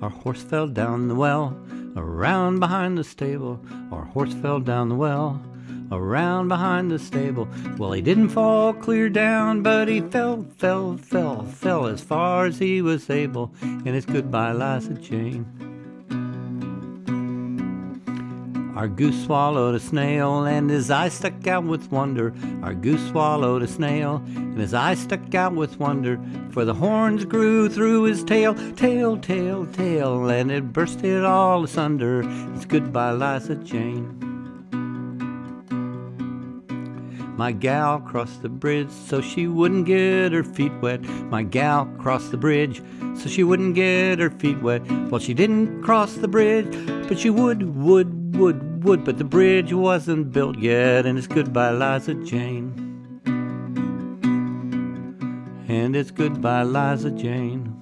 Our horse fell down the well, around behind the stable. Our horse fell down the well, around behind the stable. Well, he didn't fall clear down, but he fell, fell, fell, fell as far as he was able. And it's goodbye, Liza Jane. Our goose swallowed a snail, and his eye stuck out with wonder. Our goose swallowed a snail, and his eye stuck out with wonder. For the horns grew through his tail, tail, tail, tail, and it bursted all asunder. It's goodbye, Liza Jane. My gal crossed the bridge so she wouldn't get her feet wet. My gal crossed the bridge so she wouldn't get her feet wet. Well, she didn't cross the bridge, but she would, would, would, would. But the bridge wasn't built yet, and it's goodbye, Liza Jane. And it's goodbye, Liza Jane.